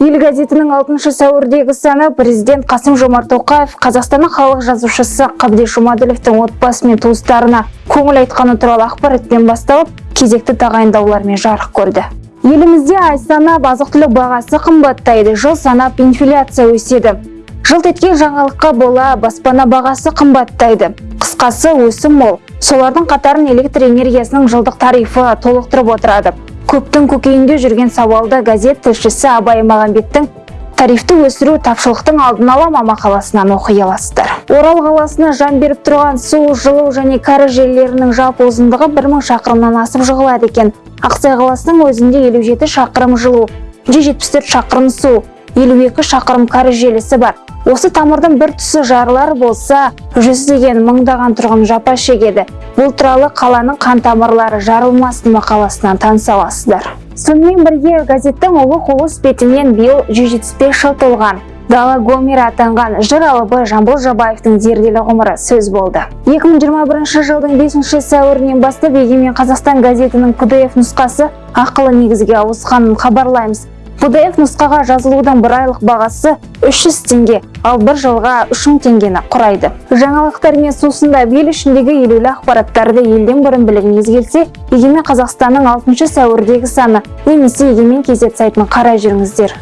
ел газетінің 6 сәуірдегі саны президент қасым жомарт тоқаев қазақстанның халық жазушысы қабдеш жұмаділовтің отбасы мен туыстарына көңіл айтқаны туралы ақпаратпен басталып кезекті тағайындаулармен жарық көрді. Елімізде ай санап бағасы қымбаттайды жыл санап инфляция өседі. Жылт еткен жаңалыққа бола баспана бағасы қымбаттайды. Қысқасы өсім мол. Солардың қатарын электр энергиясының жылдық тарифі толықтырып отырады. Көптің көкейінде жүрген сауалды газет тілшісі абай мағамбеттің тарифті өсіру тапшылықтың алдын ала мақаласынан оқи аласыздар. Орал қаласына жан беріп тұрған су жылу және кәріз желілерінің жалпы ұзындығы 1000 шақырымнан асып жығылады екен. Ақсай қаласының өзінде 57 шақырым жылу 174 шақырым су 52 шақырым кәріз желісі бар. Осы тамырдың бір тұсы жарылар болса жүздеген мыңдаған тұрғын жапа шегеді. Бұл туралы қаланың қан тамырлары жарылмасын мақаласынан таныса аласыздар. Сонымен бірге газеттің ұлы ұлыс бетінен биыл 175 жыл толған. Дала гомері атанған жыр алыбы жамбыл жабаевтың зерделі ғұмыры сөз болды. 2021 жылдың 5 сәуірінен бастап егемен қазақстан газетінің pdf нұсқасы ақылы негізге ауысқанын хабарлаймыз. Pdf нұсқаға жазылудың бір айлық бағасы 300 теңге ал бір жылға 3000 теңгені құрайды. Жаңалықтар мен сусындап ел ішіндегі елеулі ақпараттарды елден бұрын білгіңіз келсе егемен қазақстанның 6 сәуірдегі саны немесе егемен kz сайтын қарай жүріңіздер